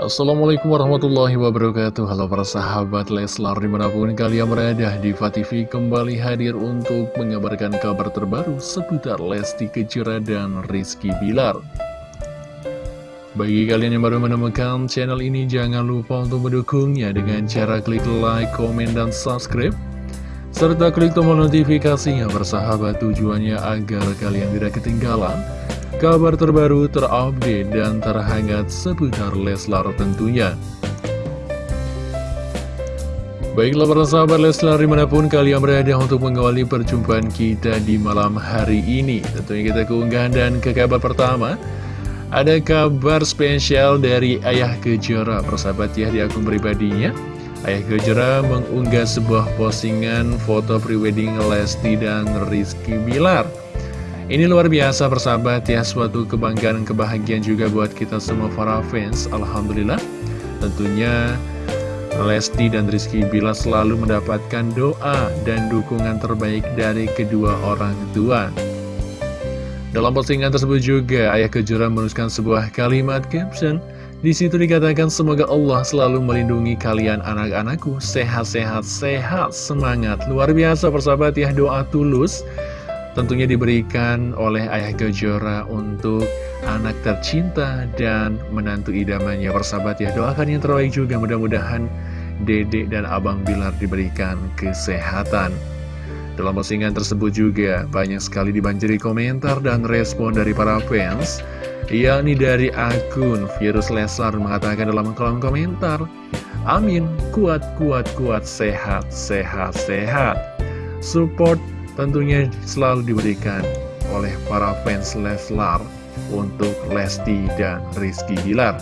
Assalamualaikum warahmatullahi wabarakatuh. Halo para sahabat Leslar di mana pun kalian berada Diva TV kembali hadir untuk mengabarkan kabar terbaru seputar Lesti Kejora dan Rizky Bilar. Bagi kalian yang baru menemukan channel ini jangan lupa untuk mendukungnya dengan cara klik like, komen, dan subscribe serta klik tombol notifikasinya bersahabat tujuannya agar kalian tidak ketinggalan kabar terbaru terupdate dan terhangat seputar Leslar tentunya. Baiklah para sahabat Leslar di mana pun kalian berada untuk mengawali perjumpaan kita di malam hari ini. Tentunya kita keunggahan dan ke kabar pertama Ada kabar spesial dari Ayah Kejora persahabat ya di akun pribadinya Ayah Kejora mengunggah sebuah postingan foto prewedding Lesti dan Rizky Bilar ini luar biasa persahabat ya, suatu kebanggaan dan kebahagiaan juga buat kita semua para fans, Alhamdulillah. Tentunya Lesti dan Rizky Bila selalu mendapatkan doa dan dukungan terbaik dari kedua orang tua. Dalam postingan tersebut juga, Ayah Kejora menuliskan sebuah kalimat caption. Di situ dikatakan semoga Allah selalu melindungi kalian anak-anakku, sehat-sehat, sehat, semangat. Luar biasa persahabat ya, doa tulus tentunya diberikan oleh Ayah Kejora untuk anak tercinta dan menantu idamannya. Persahabat ya doakan yang terbaik juga. Mudah-mudahan dedek dan abang Bilar diberikan kesehatan. Dalam postingan tersebut juga banyak sekali dibanjiri komentar dan respon dari para fans yakni dari akun Virus Leslar mengatakan dalam kolom komentar Amin, kuat, kuat, kuat, sehat, sehat, sehat. Support tentunya selalu diberikan oleh para fans Leslar untuk Lesti dan Rizky Bilar.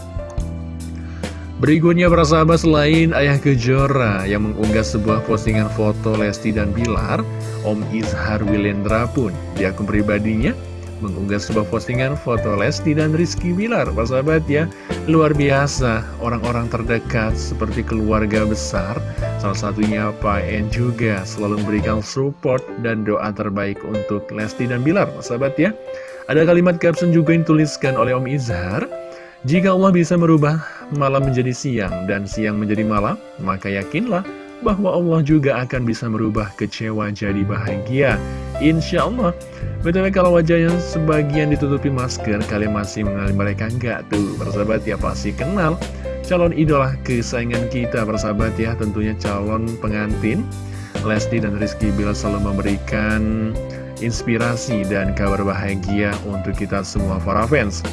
Berikutnya para sahabat selain Ayah Kejora yang mengunggah sebuah postingan foto Lesti dan Bilar, Om Izhar Wilendra pun di akun pribadinya mengunggah sebuah postingan foto Lesti dan Rizky Bilar sahabat ya luar biasa orang-orang terdekat seperti keluarga besar salah satunya Pak En juga selalu memberikan support dan doa terbaik untuk Lesti dan Bilar sahabat ya ada kalimat caption juga yang dituliskan oleh Om Izhar jika Allah bisa merubah malam menjadi siang dan siang menjadi malam maka yakinlah bahwa Allah juga akan bisa merubah kecewa jadi bahagia. Insya Allah. Betul kalau wajahnya sebagian ditutupi masker, kalian masih mengenal mereka enggak tuh? Persahabat ya pasti kenal. Calon idola kesayangan kita persahabat ya, tentunya calon pengantin. Lesti dan Rizky Bila selalu memberikan inspirasi dan kabar bahagia untuk kita semua para fans.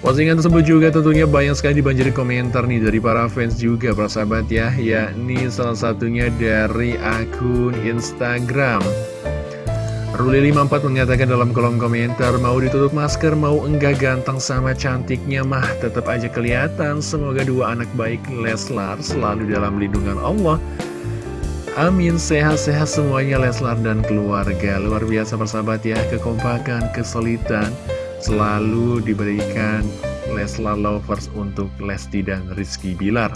Postingan tersebut juga tentunya banyak sekali dibanjiri komentar nih dari para fans juga para sahabat ya Yakni salah satunya dari akun Instagram Ruli54 mengatakan dalam kolom komentar Mau ditutup masker, mau enggak ganteng sama cantiknya mah Tetap aja kelihatan. Semoga dua anak baik Leslar selalu dalam lindungan Allah. Amin, sehat-sehat semuanya Leslar dan keluarga. Luar biasa persahabat ya, kekompakan, kesulitan selalu diberikan Leslar Lovers untuk Lesti dan Rizky Bilar.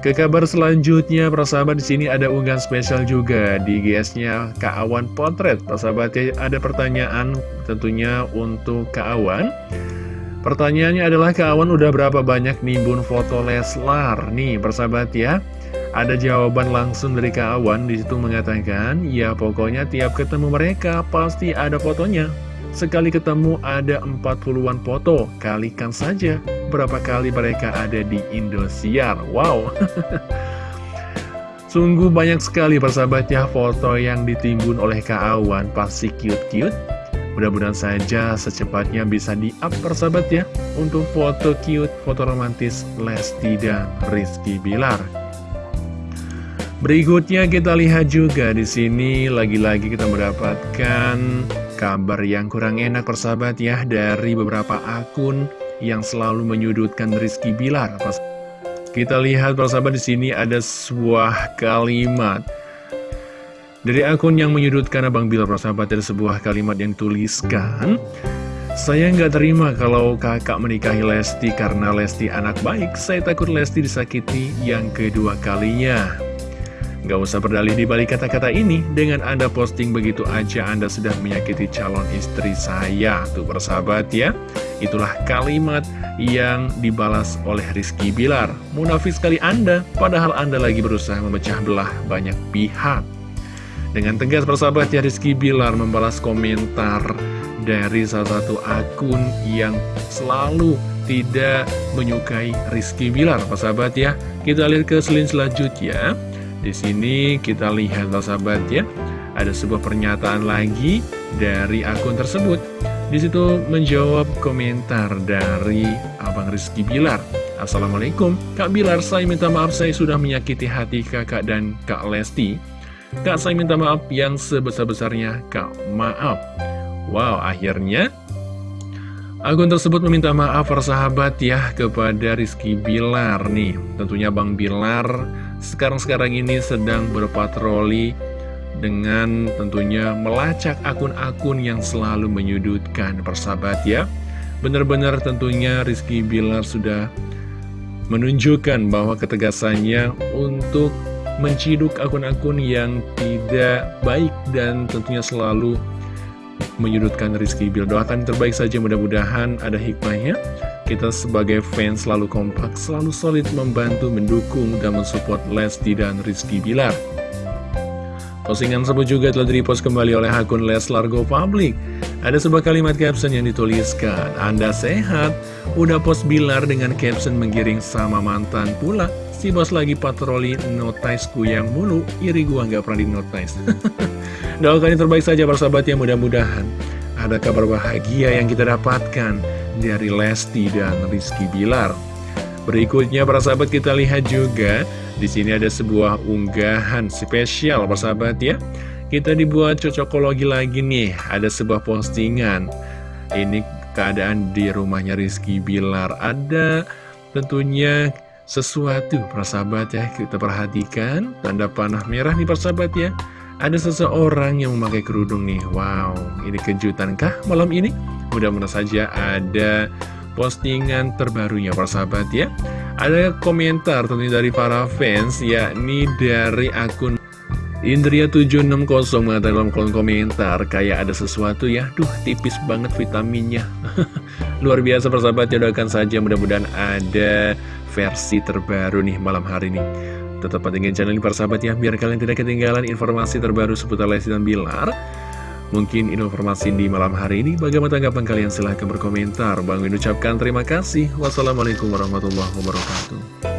Ke kabar selanjutnya, persahabat di sini ada unggahan spesial juga di GS-nya Kak Awan Potret. Persahabat ada pertanyaan tentunya untuk Kak Awan. Pertanyaannya adalah Kak Awan udah berapa banyak nimbun foto Leslar? Nih, persahabat ya. Ada jawaban langsung dari Kak Awan di situ mengatakan, ya pokoknya tiap ketemu mereka pasti ada fotonya. Sekali ketemu ada 40-an foto, kalikan saja berapa kali mereka ada di Indosiar. Wow! Sungguh banyak sekali persahabat ya foto yang ditimbun oleh Kak Awan, pasti cute-cute. Mudah-mudahan saja secepatnya bisa di-up persahabat ya untuk foto cute, foto romantis Lesti dan Rizky Bilar. Berikutnya kita lihat juga di sini lagi-lagi kita mendapatkan kabar yang kurang enak persahabat ya dari beberapa akun yang selalu menyudutkan Rizky Bilar. Kita lihat persahabat di sini ada sebuah kalimat dari akun yang menyudutkan Abang Bilar persahabat ada sebuah kalimat yang tuliskan saya nggak terima kalau kakak menikahi Lesti karena Lesti anak baik. Saya takut Lesti disakiti yang kedua kalinya. Gak usah berdalih di balik kata-kata ini, dengan Anda posting begitu aja Anda sudah menyakiti calon istri saya. Tuh persahabat ya, itulah kalimat yang dibalas oleh Rizky Bilar. Munafis sekali Anda, padahal Anda lagi berusaha memecah belah banyak pihak. Dengan tegas persahabat ya Rizky Bilar membalas komentar dari salah satu akun yang selalu tidak menyukai Rizky Bilar, persahabat ya. Kita lihat ke selin selanjutnya. Di sini kita lihat sahabat ya, ada sebuah pernyataan lagi dari akun tersebut. Di situ menjawab komentar dari Abang Rizky Bilar. Assalamualaikum, Kak Bilar, saya minta maaf saya sudah menyakiti hati kakak dan Kak Lesti. Kak, saya minta maaf yang sebesar-besarnya, Kak, maaf. Wow, akhirnya Akun tersebut meminta maaf persahabat ya kepada Rizky Bilar nih Tentunya Bang Bilar sekarang-sekarang ini sedang berpatroli dengan tentunya melacak akun-akun yang selalu menyudutkan persahabat ya. Benar-benar tentunya Rizky Bilar sudah menunjukkan bahwa ketegasannya untuk menciduk akun-akun yang tidak baik dan tentunya selalu menyudutkan Rizky Bilar. Doakan terbaik saja mudah-mudahan ada hikmahnya kita sebagai fans selalu kompak, selalu solid membantu, mendukung, dan mensupport Lesti dan Rizky Bilar. Postingan tersebut juga telah direpost kembali oleh akun Leslar Go Public. Ada sebuah kalimat caption yang dituliskan, Anda sehat, udah post Bilar dengan caption menggiring sama mantan pula. Si bos lagi patroli notice ku yang mulu, iri gua nggak pernah di notice. Doakan yang terbaik saja persahabat ya mudah-mudahan ada kabar bahagia yang kita dapatkan dari Lesti dan Rizky Bilar. Berikutnya para sahabat kita lihat juga di sini ada sebuah unggahan spesial para sahabat ya. Kita dibuat cocokologi lagi nih, ada sebuah postingan. Ini keadaan di rumahnya Rizky Bilar. Ada tentunya sesuatu para sahabat ya. Kita perhatikan tanda panah merah nih para sahabat ya. Ada seseorang yang memakai kerudung nih. Wow, ini kejutan kah malam ini? Mudah-mudahan saja ada postingan terbarunya para sahabat ya. Ada komentar tentunya dari para fans yakni dari akun Indria760 mengatakan dalam kolom komentar Kayak ada sesuatu ya? Duh tipis banget vitaminnya. Luar biasa persahabat ya doakan saja mudah-mudahan ada versi terbaru nih malam hari ini. Tetap pantengin channel ini para sahabat ya Biar kalian tidak ketinggalan informasi terbaru seputar Lesti dan Bilar Mungkin informasi di malam hari ini bagaimana tanggapan kalian silahkan berkomentar. Bang Win ucapkan terima kasih. Wassalamualaikum warahmatullahi wabarakatuh.